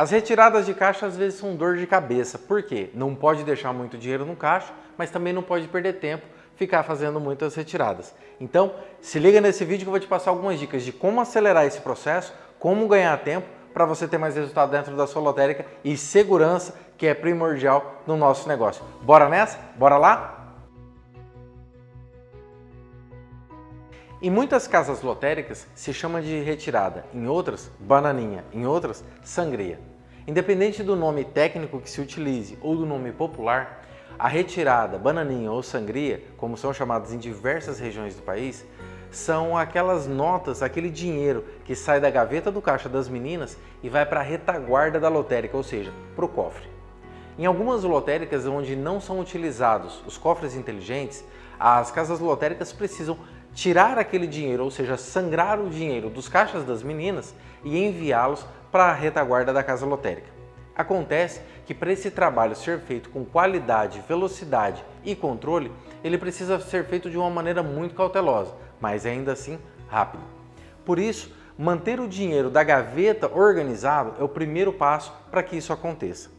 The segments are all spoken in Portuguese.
As retiradas de caixa às vezes são dor de cabeça. Por quê? Não pode deixar muito dinheiro no caixa, mas também não pode perder tempo ficar fazendo muitas retiradas. Então, se liga nesse vídeo que eu vou te passar algumas dicas de como acelerar esse processo, como ganhar tempo para você ter mais resultado dentro da sua lotérica e segurança, que é primordial no nosso negócio. Bora nessa? Bora lá? Em muitas casas lotéricas se chama de retirada, em outras, bananinha, em outras, sangria. Independente do nome técnico que se utilize ou do nome popular, a retirada, bananinha ou sangria, como são chamadas em diversas regiões do país, são aquelas notas, aquele dinheiro que sai da gaveta do caixa das meninas e vai para a retaguarda da lotérica, ou seja, para o cofre. Em algumas lotéricas onde não são utilizados os cofres inteligentes, as casas lotéricas precisam tirar aquele dinheiro, ou seja, sangrar o dinheiro dos caixas das meninas e enviá-los para a retaguarda da casa lotérica. Acontece que para esse trabalho ser feito com qualidade, velocidade e controle, ele precisa ser feito de uma maneira muito cautelosa, mas ainda assim rápido. Por isso, manter o dinheiro da gaveta organizado é o primeiro passo para que isso aconteça.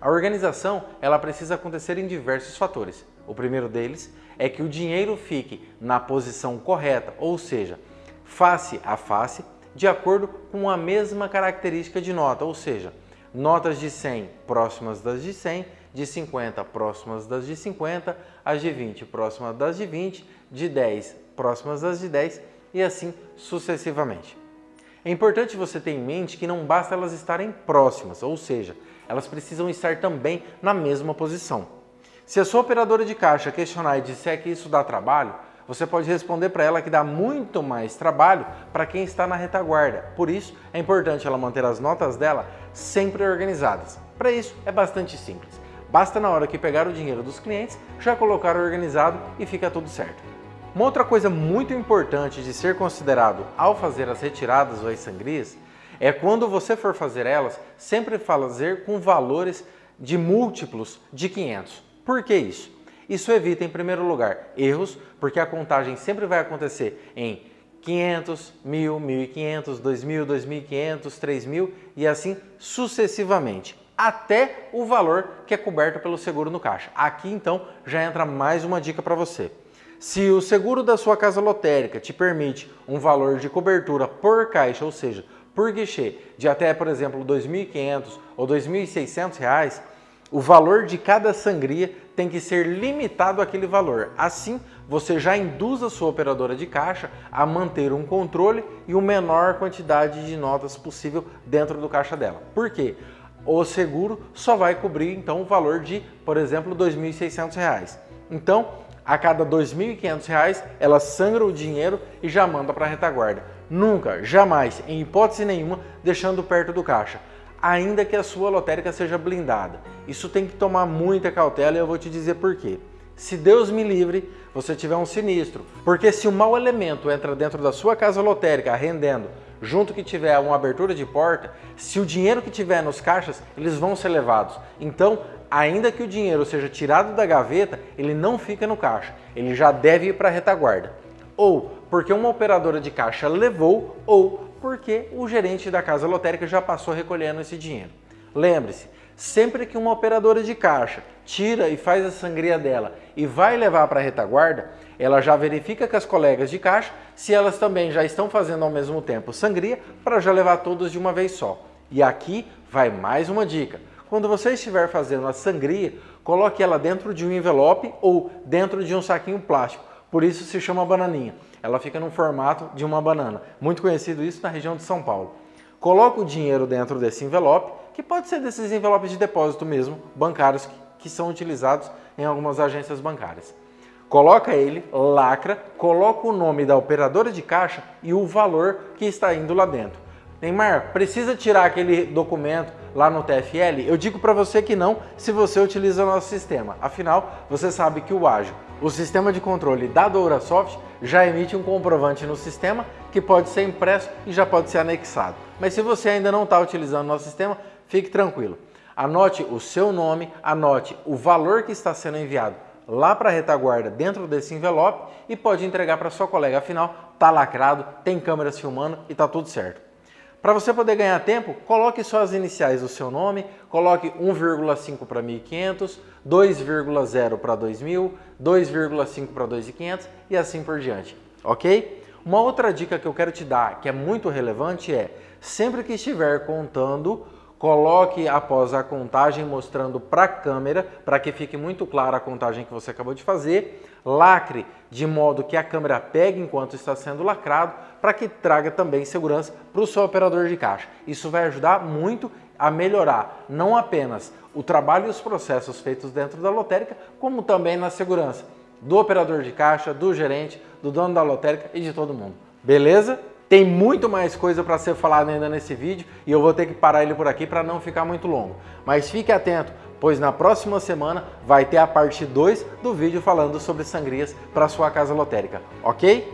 A organização ela precisa acontecer em diversos fatores. O primeiro deles é que o dinheiro fique na posição correta, ou seja, face a face, de acordo com a mesma característica de nota, ou seja, notas de 100 próximas das de 100, de 50 próximas das de 50, as de 20 próximas das de 20, de 10 próximas das de 10 e assim sucessivamente. É importante você ter em mente que não basta elas estarem próximas, ou seja, elas precisam estar também na mesma posição. Se a sua operadora de caixa questionar e disser que isso dá trabalho, você pode responder para ela que dá muito mais trabalho para quem está na retaguarda. Por isso, é importante ela manter as notas dela sempre organizadas. Para isso, é bastante simples. Basta na hora que pegar o dinheiro dos clientes, já colocar organizado e fica tudo certo. Uma outra coisa muito importante de ser considerado ao fazer as retiradas ou as sangrias é quando você for fazer elas, sempre fazer com valores de múltiplos de 500. Por que isso? Isso evita, em primeiro lugar, erros, porque a contagem sempre vai acontecer em 500, 1000, 1500, 2000, 2500, 3000 e assim sucessivamente, até o valor que é coberto pelo seguro no caixa. Aqui então já entra mais uma dica para você. Se o seguro da sua casa lotérica te permite um valor de cobertura por caixa, ou seja, por guichê de até, por exemplo, R$ 2.500 ou R$ 2.600, o valor de cada sangria tem que ser limitado àquele valor. Assim, você já induz a sua operadora de caixa a manter um controle e uma menor quantidade de notas possível dentro do caixa dela. Por quê? O seguro só vai cobrir então o valor de, por exemplo, R$ 2.600. Então, a cada R$ 2.500 ela sangra o dinheiro e já manda para a retaguarda. Nunca, jamais, em hipótese nenhuma, deixando perto do caixa, ainda que a sua lotérica seja blindada. Isso tem que tomar muita cautela e eu vou te dizer por quê. Se Deus me livre, você tiver um sinistro, porque se o mau elemento entra dentro da sua casa lotérica rendendo, junto que tiver uma abertura de porta, se o dinheiro que tiver nos caixas, eles vão ser levados. Então, ainda que o dinheiro seja tirado da gaveta, ele não fica no caixa, ele já deve ir para a retaguarda ou porque uma operadora de caixa levou, ou porque o gerente da casa lotérica já passou recolhendo esse dinheiro. Lembre-se, sempre que uma operadora de caixa tira e faz a sangria dela e vai levar para a retaguarda, ela já verifica com as colegas de caixa se elas também já estão fazendo ao mesmo tempo sangria para já levar todos de uma vez só. E aqui vai mais uma dica. Quando você estiver fazendo a sangria, coloque ela dentro de um envelope ou dentro de um saquinho plástico por isso se chama bananinha. Ela fica no formato de uma banana. Muito conhecido isso na região de São Paulo. Coloca o dinheiro dentro desse envelope, que pode ser desses envelopes de depósito mesmo, bancários, que são utilizados em algumas agências bancárias. Coloca ele, lacra, coloca o nome da operadora de caixa e o valor que está indo lá dentro. Neymar, precisa tirar aquele documento lá no TFL? Eu digo para você que não, se você utiliza o nosso sistema. Afinal, você sabe que o ágil, o sistema de controle da DouraSoft, já emite um comprovante no sistema que pode ser impresso e já pode ser anexado. Mas se você ainda não está utilizando o nosso sistema, fique tranquilo. Anote o seu nome, anote o valor que está sendo enviado lá para a retaguarda dentro desse envelope e pode entregar para sua colega. Afinal, está lacrado, tem câmeras filmando e está tudo certo. Para você poder ganhar tempo, coloque só as iniciais do seu nome, coloque 1,5 para 1.500, 2,0 para 2.000, 2,5 para 2.500 e assim por diante, ok? Uma outra dica que eu quero te dar, que é muito relevante, é sempre que estiver contando, coloque após a contagem mostrando para a câmera, para que fique muito clara a contagem que você acabou de fazer, lacre de modo que a câmera pegue enquanto está sendo lacrado, para que traga também segurança para o seu operador de caixa. Isso vai ajudar muito a melhorar não apenas o trabalho e os processos feitos dentro da lotérica, como também na segurança do operador de caixa, do gerente, do dono da lotérica e de todo mundo. Beleza? Tem muito mais coisa para ser falada ainda nesse vídeo e eu vou ter que parar ele por aqui para não ficar muito longo. Mas fique atento, pois na próxima semana vai ter a parte 2 do vídeo falando sobre sangrias para sua casa lotérica, ok?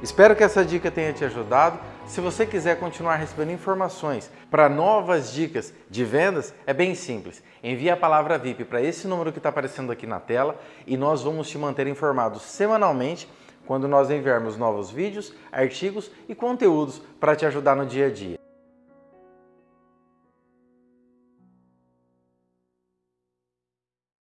Espero que essa dica tenha te ajudado. Se você quiser continuar recebendo informações para novas dicas de vendas, é bem simples. Envie a palavra VIP para esse número que está aparecendo aqui na tela e nós vamos te manter informado semanalmente quando nós enviarmos novos vídeos, artigos e conteúdos para te ajudar no dia a dia.